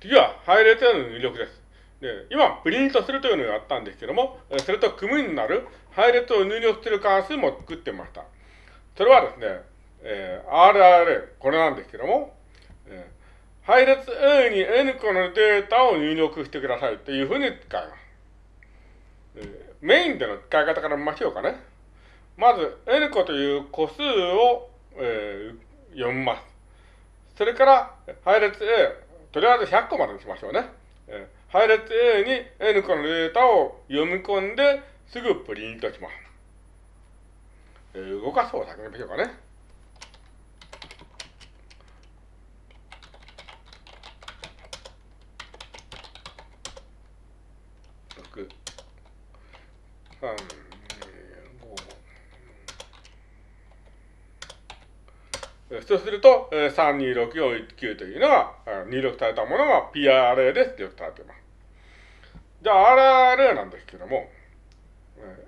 次は配列への入力です。で、今、プリントするというのをやったんですけども、それと組になる配列を入力する関数も作ってました。それはですね、えー、RRA、これなんですけども、えー、配列 A に N 個のデータを入力してくださいというふうに使います。えー、メインでの使い方から見ましょうかね。まず、N 個という個数を、えー、読みます。それから、配列 A、とりあえず100個までにしましょうね。えー配列 A に N 個のデータを読み込んで、すぐプリントします。えー、動かす方を先にましょうかね。6、3、そうすると、326419というのが、入力されたものが PRA で出力されています。じゃあ RRA なんですけども、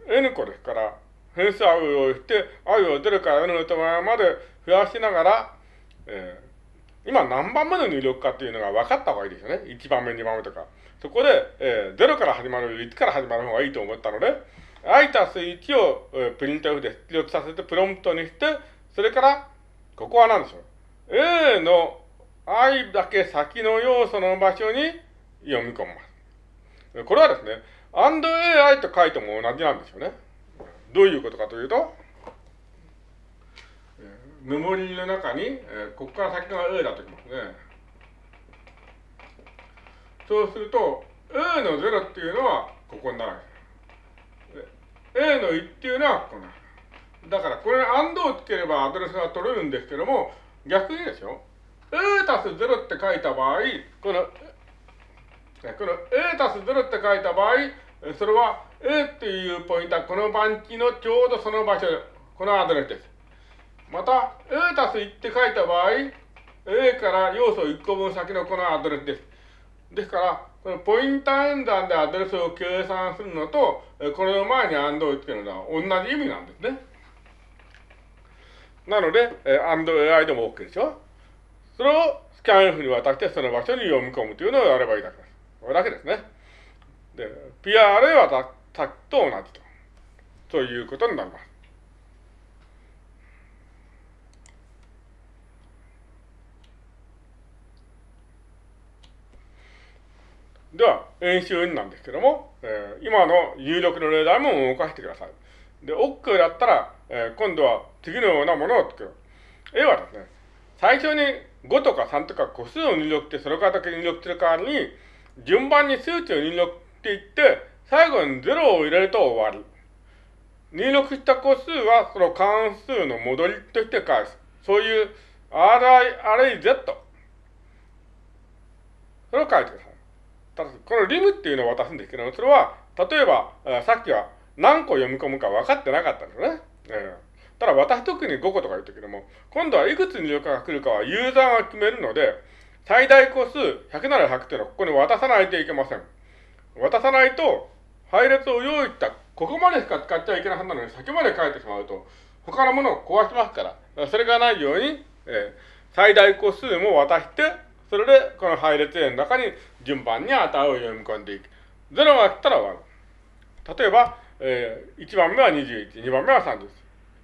N 個ですから、変数 i を用意して、i を0から N の手前まで増やしながら、えー、今何番目の入力かっていうのが分かった方がいいですよね。1番目、2番目とか。そこで、えー、0から始まる、1から始まる方がいいと思ったので、i たす1を、えー、プリント F で出力させてプロンプトにして、それから、ここは何でしょう？A の i だけ先の要素の場所に読み込みます。これはですね、and AI と書いても同じなんですよね。どういうことかというと、メモリーの中に、ここから先が A だときますね。そうすると、A の0っていうのはここになるわけです。A の1っていうのはここになる。だから、これに AND をつければアドレスが取れるんですけども、逆にですよ。A たす0って書いた場合、このこの A たす0って書いた場合、それは A っていうポイントはこの番地のちょうどその場所、このアドレスです。また、A たす1って書いた場合、A から要素1個分先のこのアドレスです。ですから、このポインター演算でアドレスを計算するのと、この前に AND をつけるのは同じ意味なんですね。なので、AND AI でも OK でしょ？それをスキャン F に渡してその場所に読み込むというのをやればいいだけです。これだけですね。で、PRA はさっきと同じと。ということになります。では、演習2なんですけども、えー、今の入力の例題も動かしてください。で、OK だったら、えー、今度は次のようなものを作る。A はですね、最初に5とか3とか個数を入力して、それからだけ入力する代わりに、順番に数値を入力していって、最後に0を入れると終わり。入力した個数はその関数の戻りとして返す。そういう RIRZ。それを書いてください。ただしこのリムっていうのを渡すんですけども、それは、例えば、さっきは何個読み込むか分かってなかったんですね。えー、ただ渡すときに5個とか言ったけども、今度はいくつ入力が来るかはユーザーが決めるので、最大個数100なら100っていうのはここに渡さないといけません。渡さないと、配列を用意した、ここまでしか使っちゃいけないはずなのに先まで書いてしまうと、他のものを壊しますから、それがないように、えー、最大個数も渡して、それでこの配列 A の中に順番に値を読み込んでいく。0が来たら終わる。例えば、えー、1番目は21、2番目は30。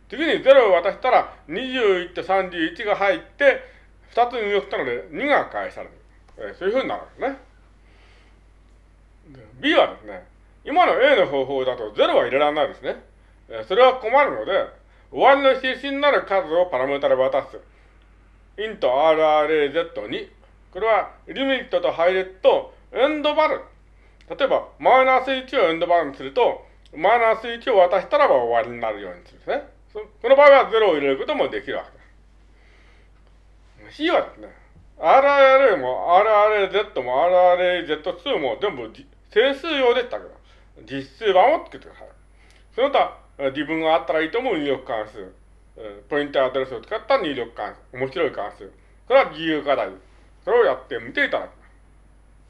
次に0を渡したら21と31が入って、二つ入力したので2が返される。えー、そういうふうになるんですね。B はですね、今の A の方法だと0は入れられないですね。えー、それは困るので、終わりの印になる数をパラメータで渡す。int rraz に、これはリミットと配列とエンドバル。例えば、マイナス1をエンドバルにすると、マイナス1を渡したらば終わりになるようにするんですね。この場合は0を入れることもできるわけです。C はですね、RRA も RRAZ も RRAZ2 も全部整数用でしたけど、実数版をつけてください。その他、自分があったらいいと思う入力関数、ポイントアドレスを使った入力関数、面白い関数。これは自由課題。それをやってみていただく。